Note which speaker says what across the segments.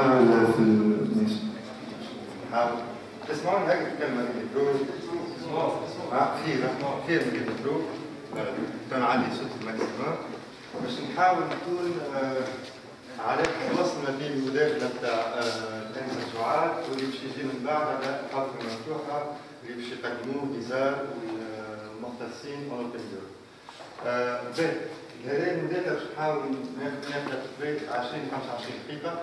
Speaker 1: نحاول في ماشي نحاول تسمعون هكذا الكلمة الميكرو خير خير من الميكرو كان عندي صوت الماكسيموم باش نحاول نكون على الوصل ما بين المداخلة بتاع الأنسة سعاد واللي باش يجي من بعد على الحلقة المفتوحة اللي باش يقدموه نزار والمختصين اوبن باهي هذه المداخلة باش نحاول ناخذها تقريبا 20 25 دقيقة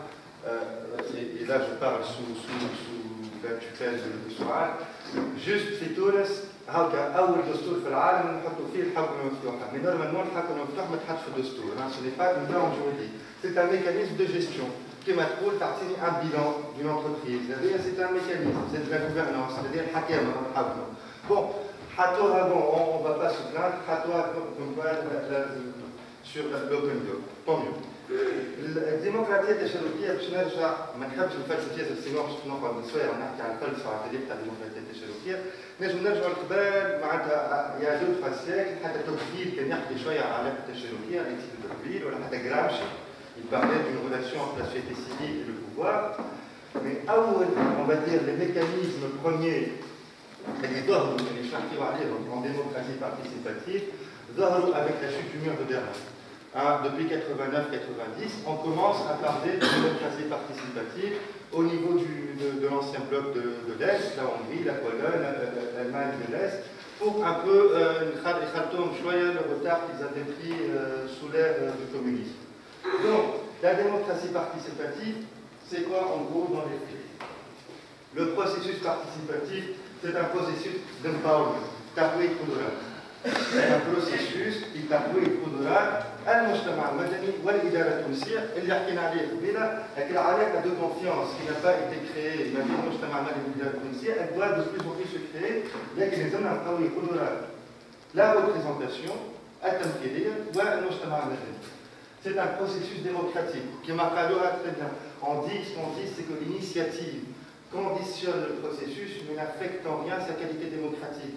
Speaker 1: Euh, et, et, là, je parle sous, sous, sous la tutelle de Souad. Juste في تونس هكا اول دستور في العالم نحطوا فيه الحكم المفتوحه مي نورمالمون الحكم المفتوح ما تحطش في الدستور سو ني با اون نورم جوريديك سي ان ميكانيزم دو جيستيون كما تقول تعطيني ان بيلون دون انتربريز هذايا سي ان ميكانيزم سي دو لا غوفرنونس هذايا الحكامه الحكمه بون حطوها بون اون با با سو بلان حطوها sur l'open door tant mieux الديمقراطيه التشاركيه باش نرجع ما نحبش الفلسفيه سينو باش نقعد شويه ونحكي على الفلسفه على تاع الديمقراطيه التشاركيه نجم نرجعوا لقبال معناتها يا دو تخوا سيكل حتى توكفيل كان يحكي شويه على العلاقه التشاركيه ليتيك توكفيل ولا حتى جرامشي il parlait d'une relation entre la société civile et le pouvoir mais أول on va dire les mécanismes premiers اللي ظهروا اللي نحكيو عليهم en démocratie participative ظهروا avec la chute du mur de Berlin ah, depuis 89-90, on commence à parler de démocratie participative au niveau de, l'ancien bloc de, l'Est, la Hongrie, la Pologne, euh, euh, l'Allemagne de l'Est, pour un peu euh, le retard qu'ils avaient pris euh, sous l'ère du communisme. Donc, la démocratie participative, c'est quoi en gros dans les faits? Le processus participatif, c'est un processus d'empowerment, d'appuyer et Un processus qui t'appuie et المجتمع المدني والاداره التونسيه اللي حكينا عليه قبيله لكن العلاقه دو كونفيونس qui n'a pas été créée ما بين المجتمع المدني والاداره التونسيه elle doit de plus en plus se créer لكن لازمنا نقوي القدرات la représentation التمثيليه والمجتمع المدني C'est un processus démocratique qui m'a très bien. On dit, ce qu'on dit, c'est que l'initiative conditionne le processus, mais n'affecte en rien sa qualité démocratique.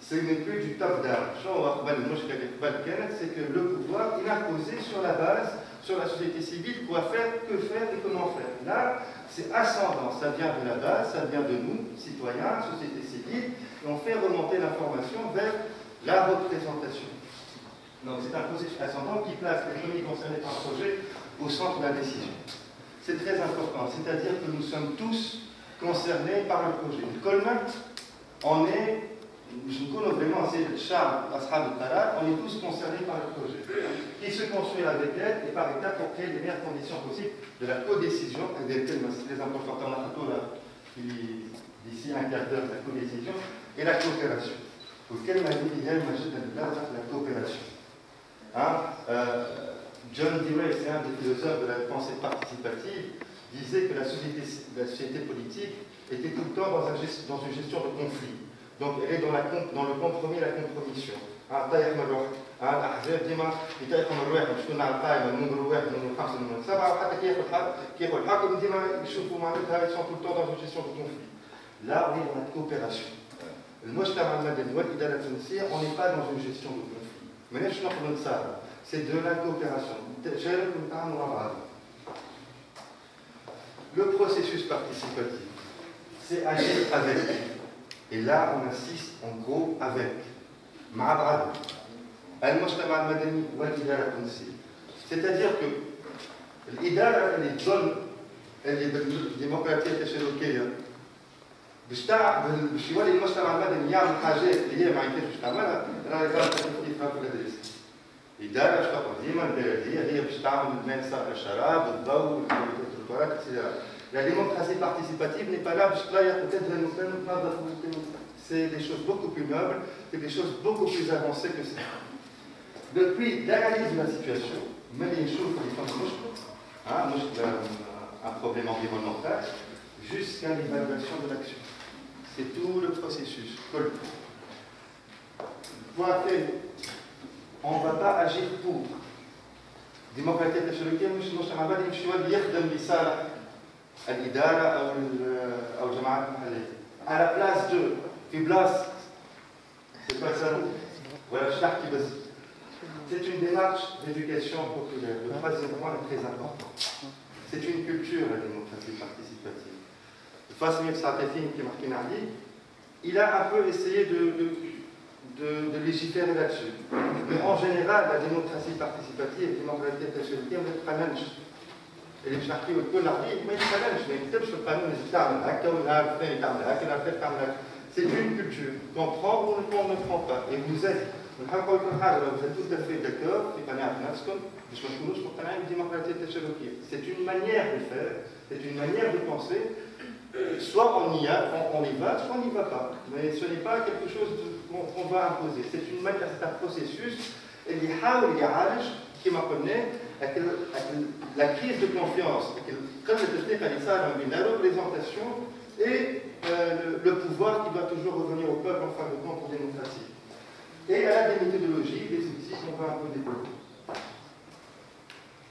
Speaker 1: Ce n'est plus du top-down. C'est que le pouvoir, il a posé sur la base, sur la société civile, quoi faire, que faire et comment faire. Là, c'est ascendant, ça vient de la base, ça vient de nous, citoyens, société civile, et on fait remonter l'information vers la représentation. Donc c'est un processus ascendant qui place les premiers concernés par le projet au centre de la décision. C'est très important, c'est-à-dire que nous sommes tous concernés par le projet. Le Colmac, on est, nous connaissons vraiment c'est Charles, Ashab on est tous concernés par le projet. Il se construit avec elle et par étapes pour créer les meilleures conditions possibles de la codécision, ben, c'est les importants là, d'ici un quart d'heure, la codécision, et la coopération. Auquel m'a dit Yann Majid la coopération. Hein, euh, John Dewey, c'est un des philosophes de la pensée participative, disait que la société, politique était tout le temps dans, dans une gestion de conflit. Donc elle est dans, la, dans le compromis et la compromission. الاحزاب ديما يتاخذوا من الواحد شكون على القائمه النمر واحد النمر خمسه النمر سبعه وحتى كي ياخذ الحق كي ياخذ الحكم ديما يشوفوا معناتها ils sont tout le temps dans une gestion de conflit. Là, on est dans la coopération. المجتمع المدني والاداره التونسيه on n'est pas dans une gestion de conflit. ماناش نقدروا نتصارعوا. C'est de la coopération. تشارك ونتعاملوا مع بعض. Le processus participatif, c'est agir avec. Et là, on insiste en gros avec. C'est-à-dire que الإدارة اللي تظن اللي بالديمقراطية التشاركية باش باش يولي المجتمع المدني يعمل حاجات اللي هي ما يمكنش باش تعملها راهي غلط في التدريس. إدارة شتقول ديما البلدية هي باش تعمل المنسى الشراب الضوء etc. La démocratie participative n'est pas là باش تغير peut-être تنظف c'est des choses beaucoup plus nobles, c'est des choses beaucoup plus avancées que ça. Depuis l'analyse de la situation, même les choses qui sont un problème environnemental, jusqu'à l'évaluation de l'action. C'est tout le processus. Point on ne va pas agir pour. الديمقراطيه التشاركيه مش المجتمع المدني مش هو اللي يخدم لصالح الاداره او او الجماعات المحليه على بلاس دو في بلاصه سي با سا ولا باش نحكي بس C'est une démarche d'éducation populaire. Le troisième point est très important. C'est une culture, la démocratie participative. Face à il a un peu essayé de, de de, de légiférer là-dessus. Mais en général, la démocratie participative, la démocratie التشاركية ما تتقننش. اللي باش نحكيو الكل عارفين ما يتقننش ما يكتبش في القانون لازم تعمل هكا والنهار الثاني تعمل هكا النهار الثالث تعمل هكا. C'est une culture qu'on prend ou qu'on ne prend pas. Et vous êtes نحب نقول لكم حاجة vous êtes tout à fait d'accord في قناعة نفسكم باش ما تكونوش مقتنعين بالديمقراطية التشاركية. C'est une manière de faire, c'est une manière de penser soit on y, a, on, y va, soit on n'y va pas. Mais ce n'est pas quelque chose qu'on va imposer. C'est une manière, c'est un processus qui qui m'a la crise de confiance, comme le la représentation et euh, le, pouvoir qui doit toujours revenir au peuple en fin de compte pour démocratie. Et à la des méthodologies, des outils qu'on va un peu développer.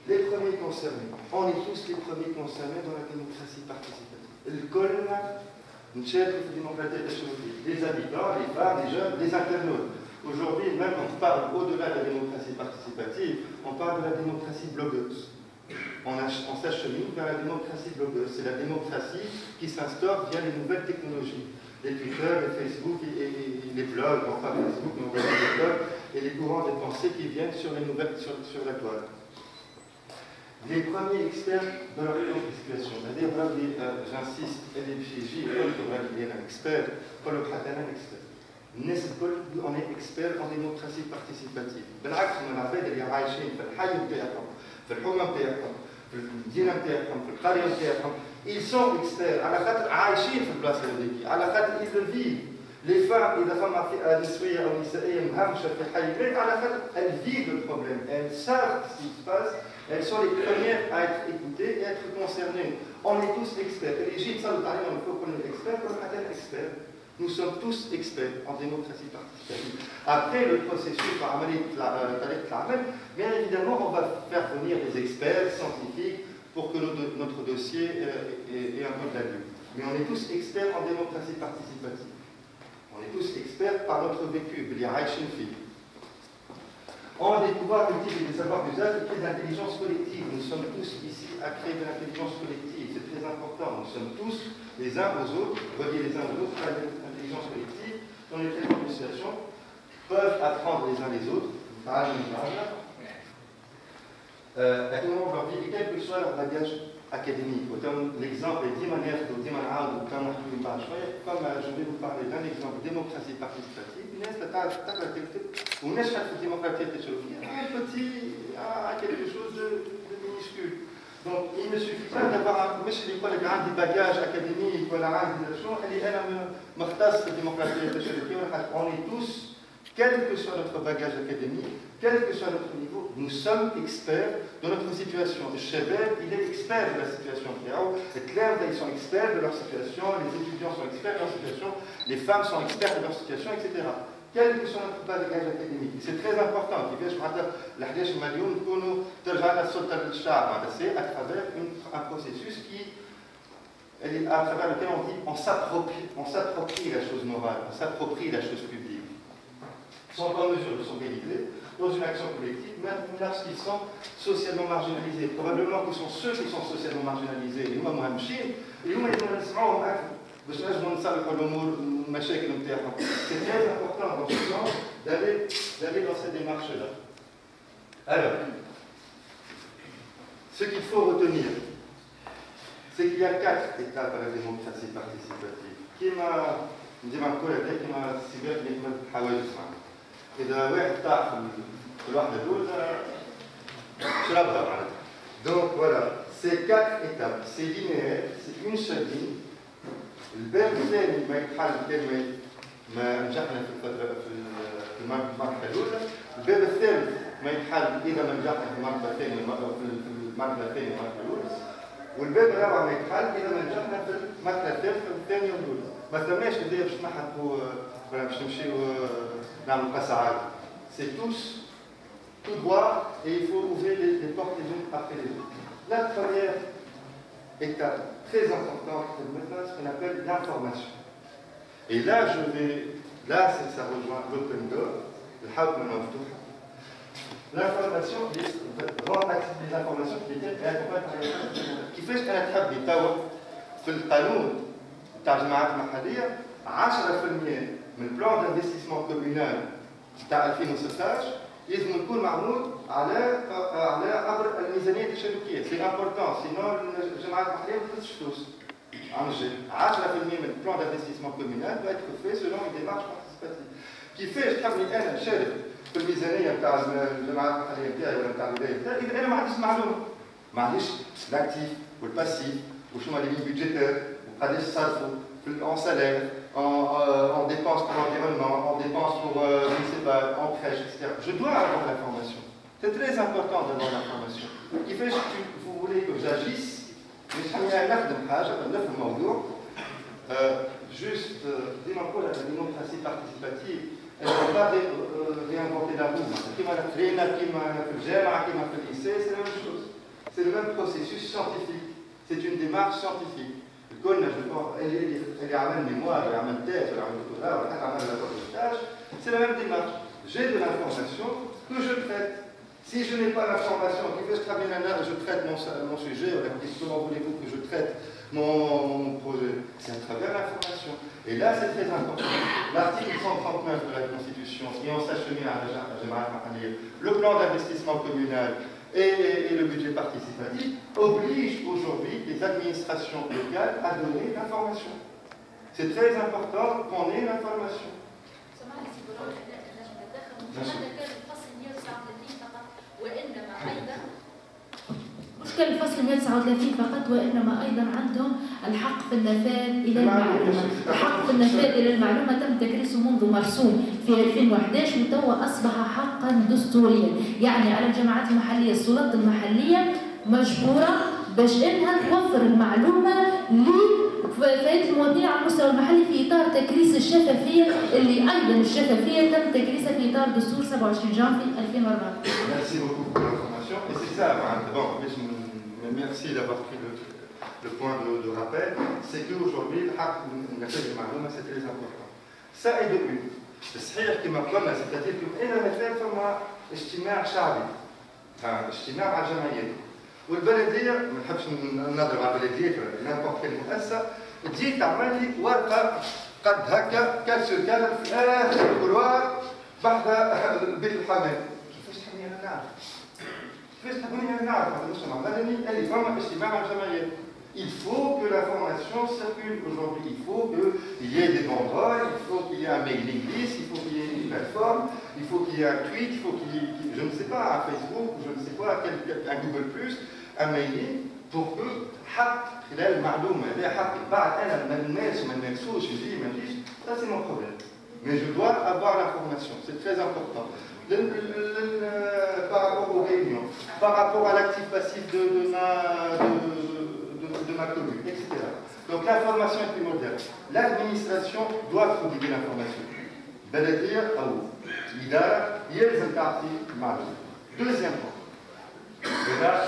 Speaker 1: Les premiers concernés, on est tous les premiers concernés dans la démocratie participative. الكل نشارك في الديمقراطيه التشاركيه les habitants, les femmes, les jeunes, les internautes. Aujourd'hui, même on parle au-delà de la démocratie participative, on parle de la démocratie blogueuse. On, s'achemine vers la démocratie blogueuse. C'est la démocratie qui s'instaure via les nouvelles technologies. Les Twitter, les Facebook et, les blogs, enfin Facebook, mais on les blogs, et les courants de pensée qui viennent sur les nouvelles, sur, la toile les premiers experts de leur situation. C'est-à-dire, j'insiste, LFJJ, il y a un expert, Paul un expert. الناس الكل on est expert en démocratie participative بالعكس من العباد اللي عايشين في الحي نتاعهم في الحومه نتاعهم في المدينه نتاعهم في القريه نتاعهم ils sont experts على خاطر عايشين في البلاصه هذيك على خاطر ils le vivent les femmes اذا فما فئه نسويه او نسائيه مهمشه في حي على خاطر elles vivent le problème elles savent ce qui se passe elles sont les premières à être écoutées et à être concernées. On est tous experts. L'Égypte, ça, le il faut qu'on est expert, comme un expert. nous sommes tous experts en démocratie participative. Après le processus, euh, bien évidemment, on va faire venir des experts scientifiques pour que notre dossier euh, ait un peu de Mais on est tous experts en démocratie participative. On est tous experts par notre vécu. Y a des pouvoirs multiples et des savoirs d'usage et d'intelligence collective. Nous sommes tous ici à créer de l'intelligence collective. C'est très important. Nous sommes tous les uns aux autres, reliés les uns aux autres par l'intelligence collective, dont les situations peuvent apprendre les uns les autres, par euh, à tout moment de leur vie, et quel que soit leur bagage académique. L'exemple est manières ou comme je vais vous parler d'un exemple de démocratie participative. ونشهد في الديمقراطيه التشرفيه un petit à quelque chose de, de minuscule. donc, il ne suffit pas d'avoir un monsieur qui a des bagages académiques ou la nation, elle est elle m'artasse la démocratie on est tous, quel que soit notre bagage académique, quel que soit notre niveau, nous sommes experts de notre situation. Le il est expert de la situation Les clercs, ils sont experts de leur situation, les étudiants sont experts de leur situation, les femmes sont experts de leur situation, etc. Quel que soit notre bagage académique. C'est très important. C'est à travers un processus qui à travers lequel on dit on s'approprie la chose morale, on s'approprie la chose publique sont en mesure de s'organiser dans une action collective, même lorsqu'ils sont socialement marginalisés. Probablement que sont ceux qui sont socialement marginalisés, et moi, moi, et moi, c'est très important dans ce sens d'aller dans cette démarche-là. Alors, ce qu'il faut retenir, c'est qu'il y a quatre étapes à la démocratie participative. Qui m'a dit ma collègue, qui m'a اذا واحد طاح في الوحده الاولى شربها معناتها دونك فوالا سي كات ايتاب سي لينيير سي اون سول لين الباب الثاني ما يتحل كان ما نجحنا في الفترة في المرحله الأولى. الباب الثالث ما يتحل إذا ما نجحنا في المرحله الثانية في المرحله الثانية المرحله الأولى. والباب الرابع ما يتحل إذا ما نجحنا في المرحله الثالثه والثانيه والأولى. ما ثماش اللي باش نحطوا باش نمشيو نعملوا قصعات سي توس tout droit et il faut ouvrir les, les portes les unes après les autres. très importante de maintenant, ce qu'on appelle l'information. Et là, je vais, là, ça rejoint l'open door, le Hauptmann of L'information, rendre accessible les informations qui étaient accompagnées par les كيفاش انا تحب لي توا في القانون تاع الجماعات المحليه 10% من البلان دانفستيسمون كومونال تاع 2016 لازم يكون معمول على على عبر الميزانية التشاركيه سي امبورتون سينو الجماعات المحلية ما تخلصش فلوس. عن جد. 10% من البلان كومونال doit être fait selon une démarche participative. كيفاش تحبني أنا نشارك في الميزانيه نتاع الجماعات المحليه نتاعي ولا نتاع الولايه نتاعي اذا أنا ما عنديش معلومه ما عنديش لاكتيف والباسيف وشنو لي لين بيدجيتير وقداش صرفوا en salaire, euh, en, dépenses pour l'environnement, en dépenses pour, euh, je sais pas, en crèche, etc. Je dois avoir l'information. C'est très important d'avoir l'information. Qui fait que vous voulez que j'agisse, mais je suis un acte de page, un acte de euh, juste euh, dis-moi quoi? la démocratie participative. Elle ne peut pas réinventer la roue. C'est la même chose. C'est le même processus scientifique. C'est une démarche scientifique. كنا اللي اللي عمل ميموار اللي عمل تاج ولا عمل دكتوراه ولا حتى عمل لابورتاج سي لا ميم ديمارش j'ai de l'information que je traite. Si je n'ai pas l'information qui fait très bien je traite mon, mon sujet, comment voulez-vous que je traite mon, mon projet C'est à travers l'information. Et là, c'est très important. L'article 139 de la Constitution, et on s'achemine à le plan d'investissement communal, et, et, le budget participatif oblige aujourd'hui les administrations locales à donner l'information. C'est très important qu'on ait l'information.
Speaker 2: مش كان الفصل 139 فقط وإنما أيضا عندهم الحق في النفاذ إلى المعلومة، الحق في النفاذ إلى المعلومة تم تكريسه منذ مرسوم في 2011 وتوا أصبح حقا دستوريا، يعني على الجماعات المحلية السلطات المحلية مجبورة باش إنها توفر المعلومة لفائده المواطنين على المستوى المحلي في إطار تكريس الشفافية اللي أيضا الشفافية تم تكريسها في إطار دستور 27 جانفي 2004.
Speaker 1: Et c'est ça, d'abord, merci d'avoir pris le, le point de, de rappel, c'est qu'aujourd'hui, c'est très important. Ça est de une. صحيح كما قلنا c'est-à-dire إلى مثال فما اجتماع شعبي اجتماع على الجمعيات والبلديه ما نحبش نضرب على البلديات ولا نامبورت كل مؤسسه تجي تعمل لي ورقه قد هكا كاس كان في اخر الكروار بعد بيت الحمام كيفاش تحمي انا نعرف Il faut que l'information circule aujourd'hui. Il faut qu'il y ait des banderoles, il faut qu'il y ait un mailing list, il faut qu'il y ait une plateforme, il faut qu'il y ait un tweet, il faut qu'il y ait, je ne sais pas, un Facebook, je ne sais pas, un Google+, un mailing, pour que حق خلال المعلومة هذا حق بعد أنا ما نمارس وما نمارسوش يجي ما يجيش ça c'est mon problème. Mais je dois avoir l'information, c'est très important par rapport aux réunions, par rapport à l'actif passif de, de, ma, de, de, ma commune, etc. Donc l'information est primordiale. L'administration doit prodiguer l'information. بلدية أو الإدارة يلزم تعطي معلومة. Deuxième point. وهذا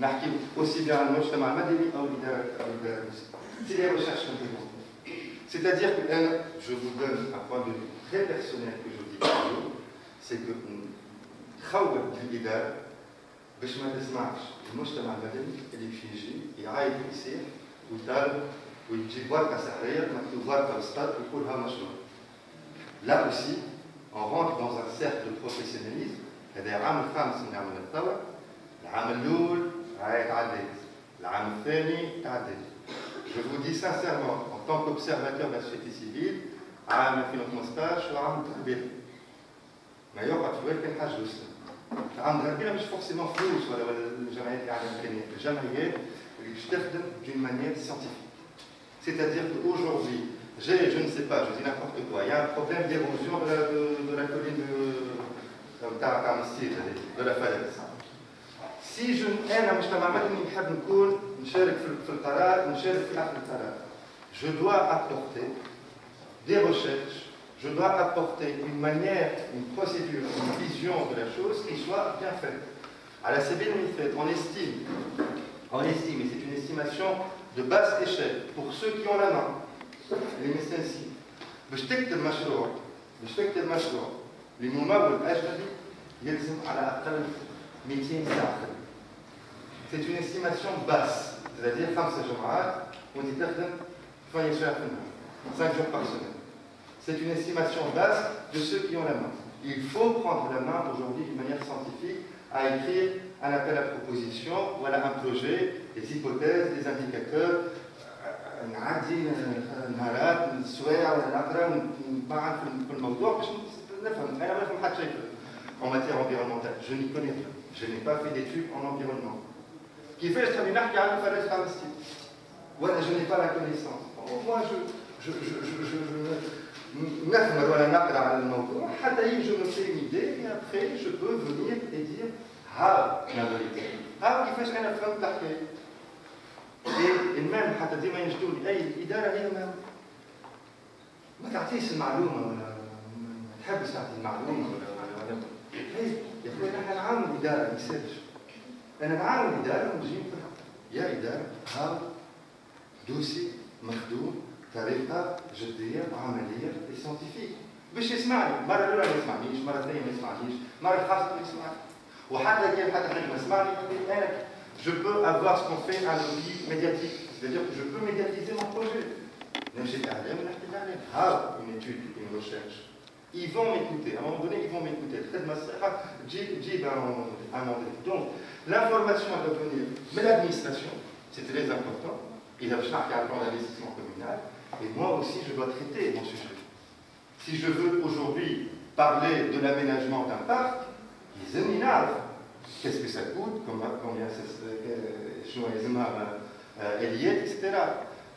Speaker 1: نحكي aussi bien على المجتمع المدني أو الإدارة أو الإدارة C'est les recherches complémentaires. C'est-à-dire que je vous donne un point de vue très personnel que je dis toujours. سي نخوف الاداره باش ما تسمعش المجتمع المدني اللي باش يجي يعايد ويصيح ويطالب ويجيب ورقه سحريه مكتوب ورقه وسطات ويقولها مشروع. لا اوسي اون رونتر دون ان سيركل دو بروفيسيوناليزم هذا العام الخامس من عمل الثوره العام الاول راهي تعديت العام الثاني تعديت Je vous dis sincèrement, en tant qu'observateur de la société civile, عام 2015 وعام التخبير ما يقعد في بالك كان حاجه وسط عندها كبيره مش فورسيمون فلوس ولا ولا الجمعيات اللي عندها امكانيات الجمعيات اللي باش تخدم d'une manière scientifique c'est-à-dire qu'aujourd'hui j'ai je ne sais pas je dis n'importe quoi il y a un problème d'érosion de, la, de, de la colline de تاع تاع مسير de la falaise si je انا مجتمع مدني نحب نكون نشارك في القرار نشارك في اخذ القرار je dois apporter des recherches je dois apporter une manière, une procédure, une vision de la chose qui soit bien faite. À la CB on estime, on estime, et c'est une estimation de basse échelle, pour ceux qui ont la main, les médecins باش تكتب مشروع باش تكتب مشروع لممول اجنبي يلزم على اقل 200 ساعه C'est une estimation basse, c'est-à-dire 5 جمعات وانت تخدم 8 ساعات في النهار 5 jours par semaine. C'est une estimation basse de ceux qui ont la main. Il faut prendre la main aujourd'hui d'une manière scientifique à écrire un appel à proposition, voilà un projet, des hypothèses, des indicateurs. En matière environnementale, je n'y connais rien. Je n'ai pas fait d'études en environnement. Qui fait, je n'ai pas la connaissance. Moi, je, je, je, je نفهم ولا نقرا على الموضوع حتى يجي me fait une idée et après je peux venir et dire ها la vérité. ها كيفاش أنا فهمت الحكاية المهم حتى ديما يجدوا لي أي الاداره هي ما ما تعطيش المعلومة ولا ما تحبش تعطي المعلومة ولا يا أخوي إحنا نعاون الإدارة ما يصيرش أنا نعاون الإدارة ونجيب يا إدارة ها دوسي مخدوم. طريقه جديه وعمليه سيانتيفيك باش يسمعني مره الاولى ما يسمعنيش مره الثانيه ما يسمعنيش مره الخامسه ما يسمعني وحتى كان حتى حد ما سمعني انا je peux avoir ce qu'on fait un lobby médiatique c'est-à-dire que je peux médiatiser mon projet نمشي تعلم ونحكي تعلم ها une étude une recherche ils vont m'écouter à un moment donné ils vont m'écouter الخدمه الصحيحه تجيب تجيب un modèle donc l'information doit venir de l'administration c'est très important إذا باش نحكي على plan d'investissement communal Et moi aussi, je dois traiter mon sujet. Si je veux aujourd'hui parler de l'aménagement d'un parc, les éminents, qu'est-ce que ça coûte, combien ça Eliette, etc.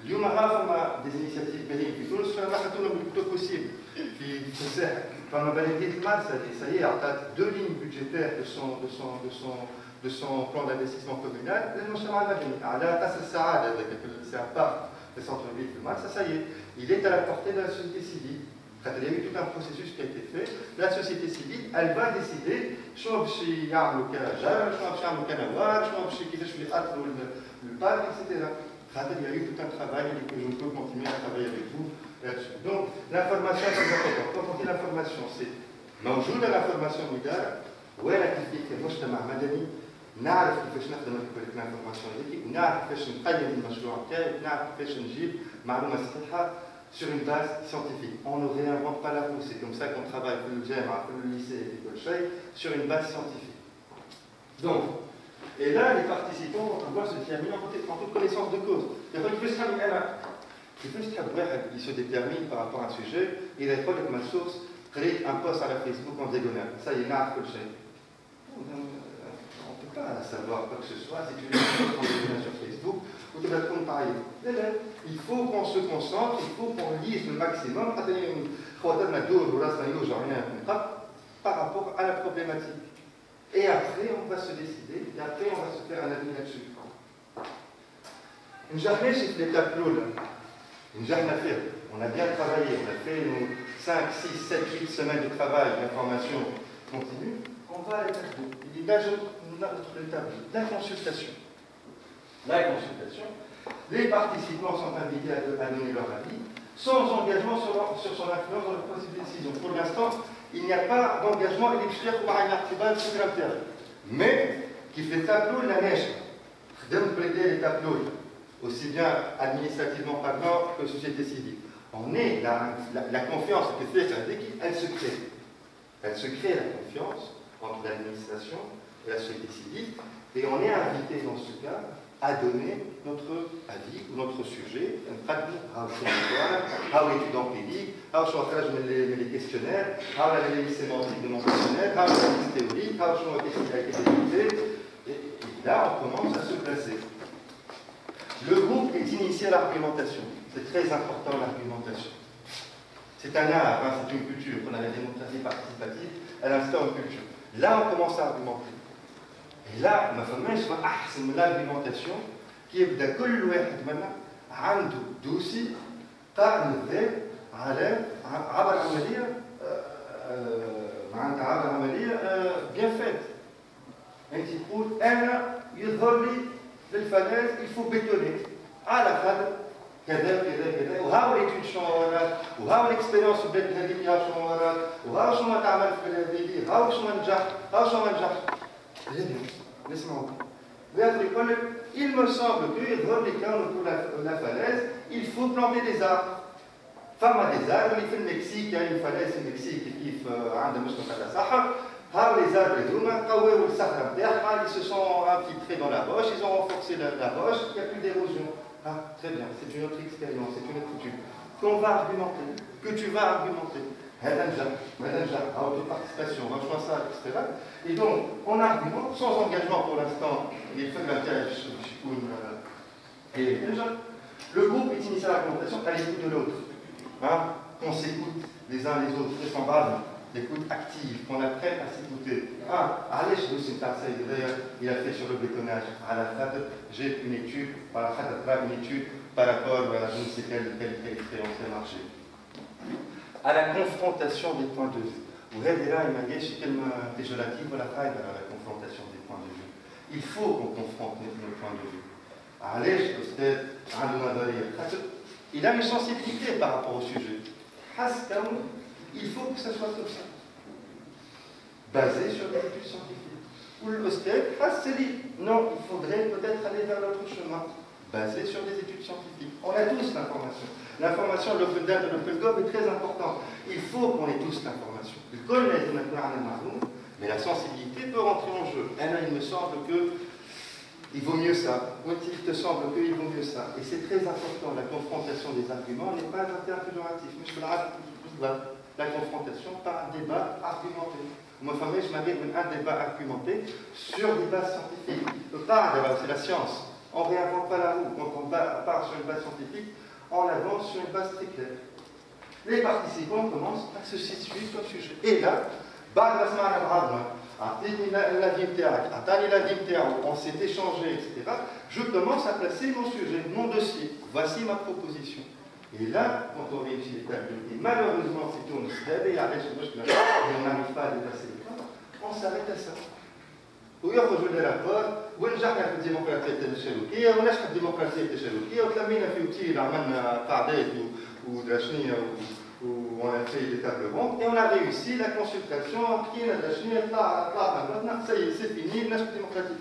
Speaker 1: اليوم راه des initiatives بالين في تونس فما خدونا بالكتب possible في في الساحل فما بلدية المرسى اللي سي عطات deux lignes budgétaires de son de son de son de son plan d'investissement communal للمجتمع المدني على قصر السعادة هذاك c'est un parc le centre-ville de Mal, ça, ça y est, il est à la portée de la société civile. Quand il y a eu tout un processus qui a été fait, la société civile, elle va décider شنو باش يعملوا كرجال شنو باش يعملوا كنوار شنو باش كيفاش يأثروا البارك etc. خاطر il y a eu tout un travail et que je peux continuer à travailler avec vous là-dessus. Donc l'information c'est important. Quand on dit l'information, c'est موجودة l'information مدار وين كيف المجتمع المدني نعرف كيفاش نخدم الانفورماسيون هذيك ونعرف كيفاش نقيم المشروع نتاعي ونعرف كيفاش نجيب معلومه صحيحه sur une base scientifique. On ne réinvente pas la roue, c'est comme ça qu'on travaille في الجامعة في lycée et كل شيء sur une base scientifique. Donc, et là les participants vont pouvoir se déterminer en toute connaissance de cause. كيفاش تحب انا كيفاش تحب واحد il se détermine par rapport à un sujet إذا يقول لك ma source قريت un post على فيسبوك en diagonale, ça y est نعرف كل شيء pas à savoir quoi que ce soit, si tu veux sur Facebook, ou tu vas te pareil. Il faut qu'on se concentre, il faut qu'on lise le maximum par rapport à la problématique. Et après, on va se décider, et après, on va se faire un avis là-dessus. Une journée, c'est l'étape lourde. Une journée à faire. On a bien travaillé, on a fait nos 5, 6, 7, 8 semaines de travail, d'information continue. On va à l'étape 2. Il dit, la consultation. La consultation. Les participants sont invités à, donner leur avis, sans engagement sur, son influence dans le processus de décision. Pour l'instant, il n'y a pas d'engagement électrique ou un article sur l'intérieur. Mais, qui fait tableau la neige, de plaider les tableaux, aussi bien administrativement parlant que société civile. On est la, confiance elle se crée. Elle se crée la confiance entre l'administration la société civile, et on est invité dans ce cas à donner notre avis ou notre sujet, how études empiriques, how les questionnaires, how l'analyse sémantique de mon questionnaire, how l'analyse théorique, how les Et là, on commence à se placer. Le groupe est initié à l'argumentation. C'est très important l'argumentation. C'est un art, hein, c'est une culture. On a la démocratie participative, elle instaure une culture. Là, on commence à argumenter. Ma femme, je ah, c'est l'argumentation qui est de كل واحد منا عنده دوسي تاع الذات على عبر عمليه معناتها عبر عمليه بيان فات انت تقول أنا يظهر لي للفلاذ الفو بيتوني على خاطر كذا كذا كذا وهاو ليتود شنو وراك وهاو الاكسبيريونس بدات هذيك شنو وراك وهاو شنو تعمل في هذيك هاو شنو نجح هاو شنو ما J'ai bien, laissez-moi Vers l'école, il me semble que, repliquant autour de la, falaise, il faut planter des arbres. Femme a des arbres, il fait le Mexique, Il y a une falaise au Mexique, qui fait euh, un de Mustafa al-Sahar. Ah, les arbres et hein. tout, hein, ils se sont infiltrés dans la roche. ils ont renforcé la, roche. il n'y a plus d'érosion. Ah, très bien, c'est une autre expérience, c'est une autre étude. Qu'on va argumenter, que tu vas argumenter participation, ça, etc. Et donc, on argumente sans engagement pour l'instant, les feux de et le groupe est initié à l'argumentation à l'écoute de l'autre. Hein, qu'on s'écoute les uns les autres, c'est semblable, l'écoute active, qu'on apprenne à s'écouter. Ah, allez, je vous d'ailleurs, il a fait sur le bétonnage. À la fin, j'ai une étude, à la fin, une étude par rapport à je ne sais quelle, quelle, quelle expérience marché à la confrontation des points de vue. وهذه راهي ما جاش كلمة péjorative ولا خايبة à la confrontation des points de vue. Il faut qu'on confronte nos points de vue. علاش الأستاذ عنده نظرية؟ خاطر il a une sensibilité par rapport au sujet. il faut que ça soit comme ça. Basé sur des études scientifiques. Ou l'Ostec, non, il faudrait peut-être aller vers l'autre chemin. Basé sur des études scientifiques. On a tous l'information. L'information, l'open data, l'open gov est très important. Il faut qu'on ait tous l'information. Mais la sensibilité peut rentrer en jeu. Là, il me semble que il vaut mieux ça. il te semble qu'il vaut mieux ça. Et c'est très important. La confrontation des arguments n'est pas un terme péjoratif. La confrontation par un débat argumenté. Moi, je m'avais un débat argumenté sur des bases scientifiques. C'est la science. On ne réinvente pas la roue. Quand on part sur une base scientifique, on avance sur une base très claire. Les participants commencent à se situer comme sujet. Et là, on s'est échangé, etc. Je commence à placer mon sujet, mon dossier. Voici ma proposition. Et là, quand on réussit les tables, et malheureusement, c'est on se et on n'arrive pas à dépasser les points, on s'arrête à ça. ويخرجوا لي رابور ونجحنا في الديمقراطيه التشاركيه ونجحت الديمقراطيه التشاركيه وتلمينا في اوتيل عملنا قاعدات ودراشنيه on a fait des tables rondes et on a réussi la consultation ça y est, c'est fini, la démocratie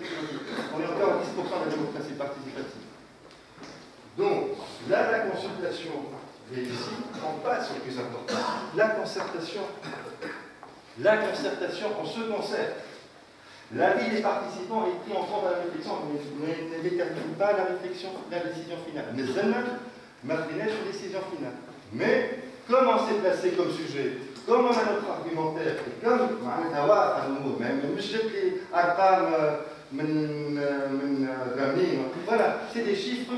Speaker 1: On est encore à 10% de la démocratie participative. Donc, là, la consultation réussie, on passe au plus important. La concertation. La concertation, on se concerte. L'avis des participants est pris en compte à la réflexion, mais ne détermine pas la réflexion, la décision finale. Mais martinez sur décision finale. Mais comme on s'est placé comme sujet, comme on a notre argumentaire, et comme même voilà, c'est des chiffres,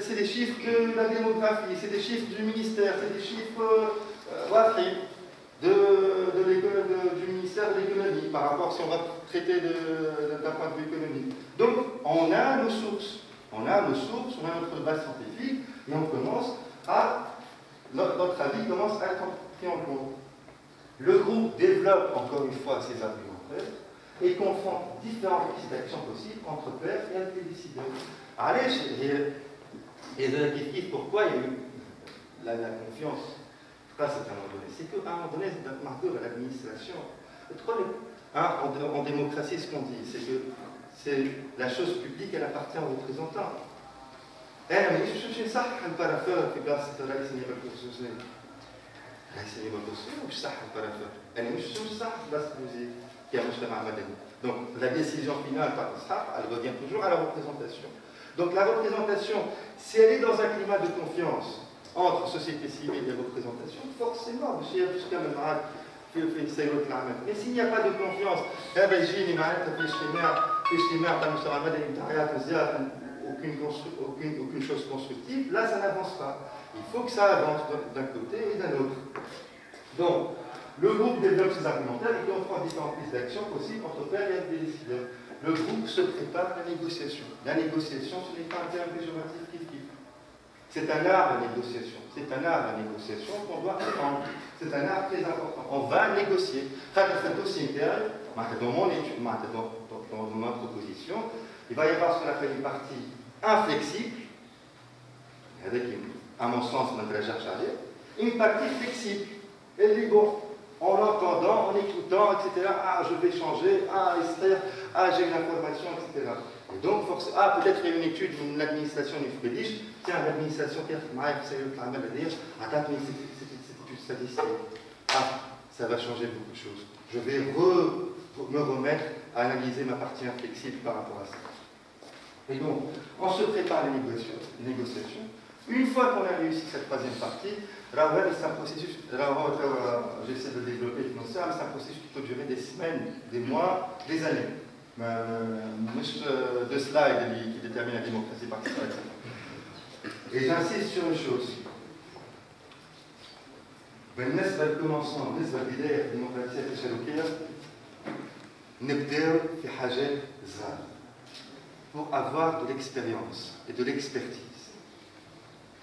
Speaker 1: c'est des chiffres de la démographie, c'est des chiffres du ministère, c'est des chiffres de, du ministère de l'économie, par rapport si on va traiter d'un point de vue économique. Donc, on a nos sources. On a nos sources, on a notre base scientifique, et on commence à, notre avis commence à être pris en compte. Le groupe développe encore une fois ses argumentaires et confronte différentes pistes d'action possibles entre pairs et avec les décideurs. Allez, et, et pourquoi il y a eu la confiance pas c'est un moment donné. C'est qu'à un moment donné, à l'administration. Hein, en, en, démocratie, ce qu'on dit, c'est que c'est la chose publique, elle appartient aux représentants. انا مانيش نمشي نصحح البارافور في بلاصه رئيس النيابه الخصوصيه رئيس النيابه الخصوصيه مش صح البارافور انا مش نمشي نصحح في بلاصه الموزيك كمجتمع مدني Donc la décision finale par elle revient toujours à la représentation. Donc la représentation, si elle est dans un climat de confiance entre société civile et représentation, forcément, mais s'il n'y a pas de confiance, aucune, aucune, aucune chose constructive, là ça n'avance pas. Il faut que ça avance d'un côté et d'un autre. Donc, le groupe développe ses argumentaires et comprend différentes pistes d'action possibles entre père et décideurs. Le groupe se prépare à la négociation. La négociation, ce n'est pas un terme péjoratif qui. C'est un art la négociation. C'est un art la négociation qu'on doit apprendre. C'est un art très important. On va négocier. Dans mon dans, ma proposition, il va y avoir ce qu'on appelle une partie inflexible, avec, à mon sens, une partie flexible. Elle dit, bon, en l'entendant, en écoutant, etc. Ah, je vais changer, ah, Esther, ah, j'ai une information, etc. Et donc, ah, peut-être il y a une étude d'une administration du Fédéliche, tiens, l'administration, c'est le travail à dire, attends, mais c'est étude statistique. Ah, ça va changer beaucoup de choses. Je vais me remettre à analyser ma partie inflexible par rapport à ça. Et donc, on se prépare les négociations. Une fois qu'on a réussi cette troisième partie, c'est un processus, j'essaie de développer c'est un processus qui peut durer des semaines, des mois, des années Euh, de slide qui détermine la démocratie participative. Et j'insiste sur une chose. بالنسبة للكومونسمون بالنسبة للبداية في الديمقراطية التشاركية نبداو في حاجات صغار pour avoir de l'expérience et de l'expertise.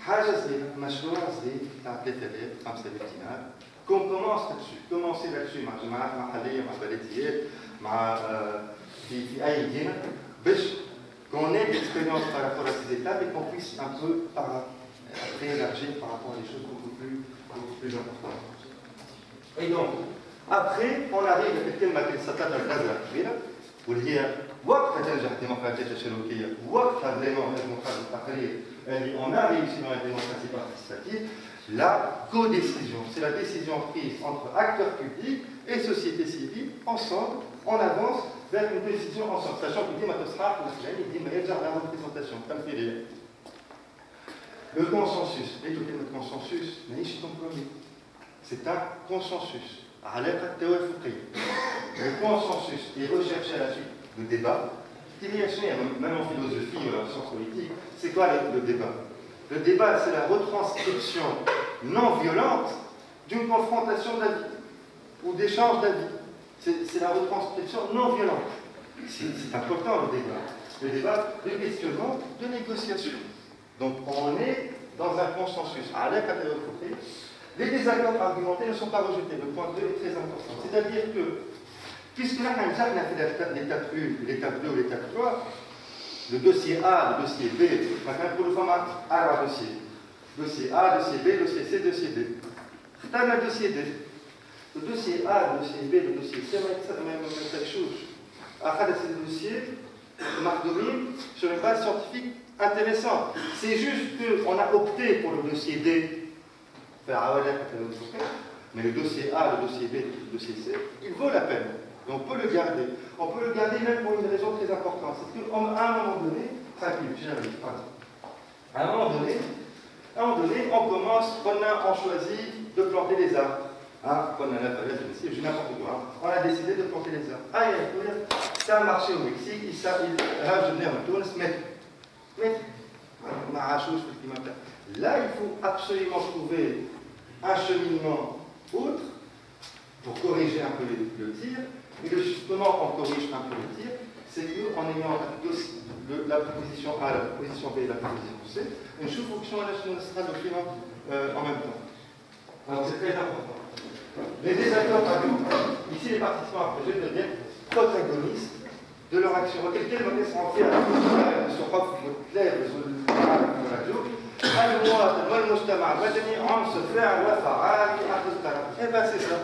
Speaker 1: حاجة صغيرة مشروع صغير تاع 3000 5000 دينار كون كومونس لاتشو كومونسي لاتشو مع جماعات محلية مع بلديات مع في في أي مدينة باش qu'on ait de l'expérience par rapport à ces étapes et qu'on puisse un peu par, après élargir par rapport à des choses beaucoup plus, beaucoup plus importantes. Et donc, après, on arrive à كلمة السطات الغازة الكبيرة واللي هي وقت تنجح الديمقراطية التشاركية وقتها فريمون نجمو نخرجوا التقرير اللي on a réussi dans la démocratie participative la co-décision. C'est la décision prise entre acteurs publics et société civile, ensemble, on avance vers une décision ensemble. Sachant qu'il dit, il dit, mais la représentation, comme fait Le consensus, tout le consensus, c'est un consensus. Le consensus est recherché à la suite de débat. Même en philosophie ou en sciences politiques, c'est quoi le débat? Le débat, c'est la retranscription non violente d'une confrontation d'avis ou d'échange d'avis. C'est la retranscription non violente. C'est important le débat. Le débat de questionnement, de négociation. Donc on est dans un consensus. À les désaccords argumentés ne sont pas rejetés. Le point 2 est très important. C'est-à-dire que, puisque là, on a fait l'étape 1, l'étape 2 ou l'étape 3, le dossier A, le dossier B, maintenant pour le format A, dossier. Dossier A, dossier B, dossier C, dossier D. Le dossier D. Le dossier A, le dossier B, le dossier C, c'est la même chose. Après ces dossiers, Marc Domine, sur une base scientifique intéressante. C'est juste qu'on a opté pour le dossier D, mais le dossier A, le dossier B, le dossier C, il vaut la peine. On peut le garder. On peut le garder même pour une raison très importante. C'est qu'à un moment donné, 5 minutes, j'arrive, À un moment donné, à un moment donné, on commence, on, a, on choisit de planter les arbres. Hein, on a la ici, je n'importe quoi. On a décidé de planter les arbres. Ah, il ça a marché au Mexique, il, ça, il, venais à Tunis, mais, mais, là, il faut absolument trouver un cheminement autre pour corriger un peu le, tir. Et le, justement, on corrige un peu le tir, c'est qu'en ayant la proposition A, la proposition B et la proposition C, une sous-fonction sera document euh, en même temps. Alors c'est très important. Les désaccords à nous, ici les participants à projet deviennent protagonistes de leur action. Quel modèle sera entier à la sur clair de la المواطن والمجتمع المدني عنصر فاعل وفعال في حق القرار. Eh bien c'est ça.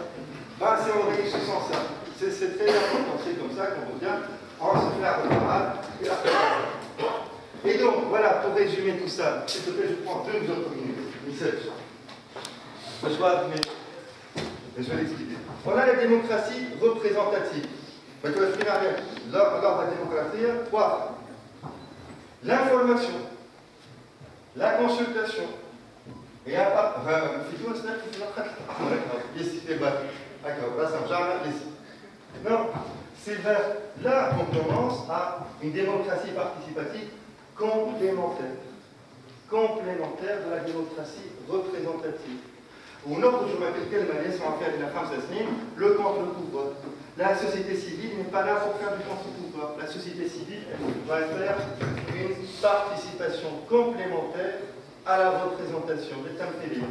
Speaker 1: Ben, c'est on réussissant ça. C'est très important, c'est comme ça qu'on revient عنصر فاعل وفعال في حق القرار. Et donc, voilà, pour résumer tout ça, s'il te plaît, je prends deux autres minutes. Michel. Je vais, mais je vais l'expliquer. On a la démocratie représentative. lors de la démocratie, quoi L'information, la consultation, et à part, في تونس نحكي في الوقت الأحمر يسي في بالك هكا راسنا رجعنا يسي Non, c'est vers là qu'on commence à une démocratie participative complémentaire. Complémentaire de la démocratie représentative. ونخرج ما في الكلمه اللي نسمعوا فيها لنا خمس سنين لو كونتر بوفوار La société civile n'est pas là pour faire du contre-pouvoir. La société civile va faire une participation complémentaire à la représentation des thèmes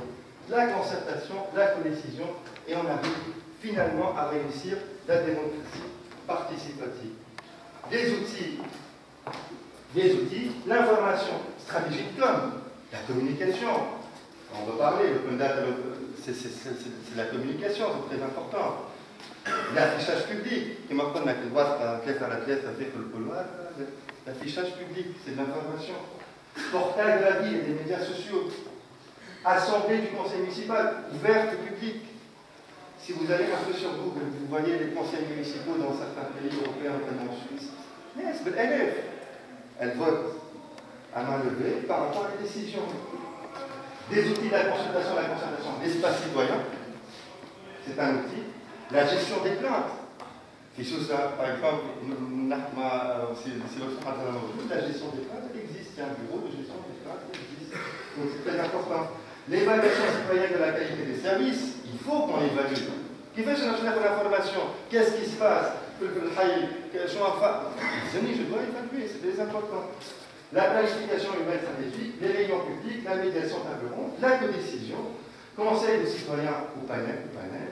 Speaker 1: la concertation, la codécision, et on arrive finalement à réussir la démocratie participative. Des outils, des outils, l'information stratégique comme la communication. On va parler, c'est la communication, c'est très important. L'affichage public, qui m'a la droite à la pièce avec le couloir, l'affichage public, c'est de l'information. Portail de la ville et des médias sociaux. Assemblée du conseil municipal, ouverte publique. Si vous allez un peu sur Google, vous voyez les conseils municipaux dans certains pays européens, notamment en Suisse. elle Elle vote à main levée par rapport à les décisions. Des outils de la consultation, la concertation, l'espace citoyen, c'est un outil. La gestion des plaintes. Par exemple, la gestion des plaintes existe. Il y a un bureau de gestion des plaintes qui existe. Donc c'est très important. L'évaluation citoyenne de la qualité des services, il faut qu'on évalue. Qui fait ce l'information Qu'est-ce qui se passe? Je dois évaluer, c'est très important. La planification humaine stratégique, les réunions publiques, la médiation table ronde, la codécision, conseil de citoyens ou panel, ou panel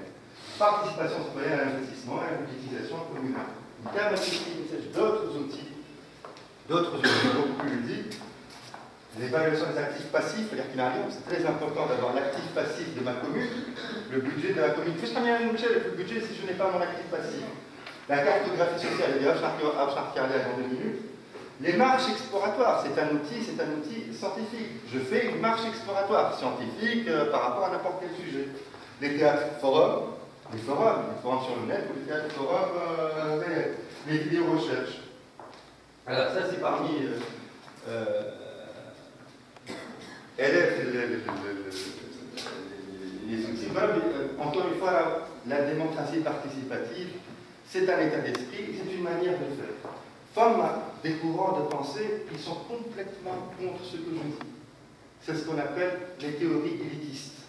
Speaker 1: participation citoyenne à l'investissement et à l'utilisation communale. D'autres outils, d'autres outils beaucoup plus ludiques. L'évaluation des actifs passifs, c'est-à-dire qu'il arrive, c'est très important d'avoir l'actif passif de ma commune, le budget de la commune. Qu'est-ce le budget si je n'ai pas mon actif passif? La cartographie sociale, et je dans deux minutes. Les marches exploratoires, c'est un outil, c'est un outil scientifique. Je fais une marche exploratoire scientifique euh, par rapport à n'importe quel sujet. Les théâtres forums, les forums, les forums sur le net ou les forums euh, les vidéos recherches. Alors ça c'est parmi euh, euh élèves les outils. Encore une fois, la, démocratie participative, c'est un état d'esprit, c'est une manière de faire. Des courants de pensée qui sont complètement contre ce que je dis. C'est ce qu'on appelle les théories élitistes.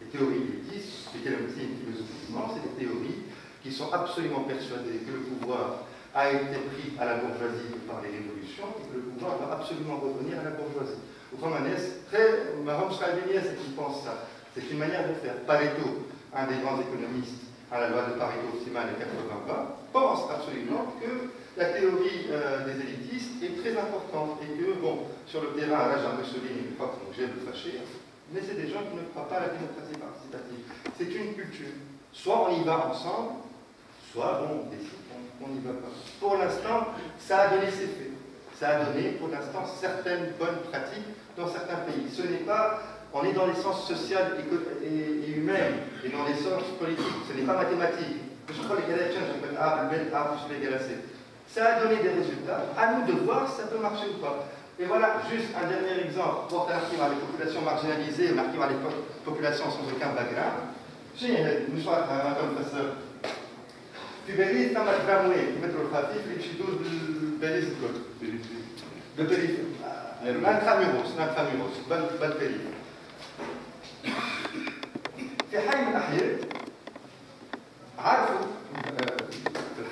Speaker 1: Les théories élitistes, c'est philosophiquement, c'est des théories qui sont absolument persuadées que le pouvoir a été pris à la bourgeoisie par les révolutions et que le pouvoir doit absolument revenir à la bourgeoisie. Autrement très, Marom c'est qui pense ça. C'est une manière de faire. Pareto, un des grands économistes à la loi de Pareto optimale de 80 pense absolument que la théorie euh, des élitistes est très importante et que, bon, sur le terrain, là, j'ai Mussolini, une fois qu'on j'ai le fâcher, mais c'est des gens qui ne croient pas à la démocratie participative. C'est une culture. Soit on y va ensemble, soit bon, on décide qu'on n'y va pas. Pour l'instant, ça a donné ses faits. Ça a donné, pour l'instant, certaines bonnes pratiques dans certains pays. Ce n'est pas, on est dans les sens social et, et, humain, et dans les sens politiques. Ce n'est pas mathématique. Je crois les Ça a donné des résultats. À nous de voir si ça peut marcher ou pas. Et voilà, juste un dernier exemple, pour un archive les populations marginalisées, un archive les populations sans aucun background. J'ai une histoire un professeur. في باريس ثم تراموي المترو الخفيف اللي باش يدور باريس الكل بالبريف انتراميروس انتراميروس بالبريف في حي من الاحياء عرفوا في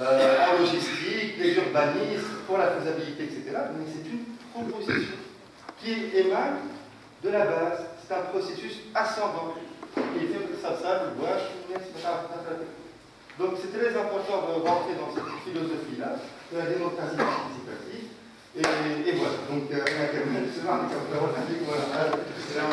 Speaker 1: euh, en logistique, des urbanistes, pour la faisabilité, etc. Mais c'est une proposition qui émane de la base. C'est un processus ascendant. Donc c'est très important de rentrer dans cette philosophie-là, de la démocratie participative. Et, voilà, donc, euh, on a c'est là, on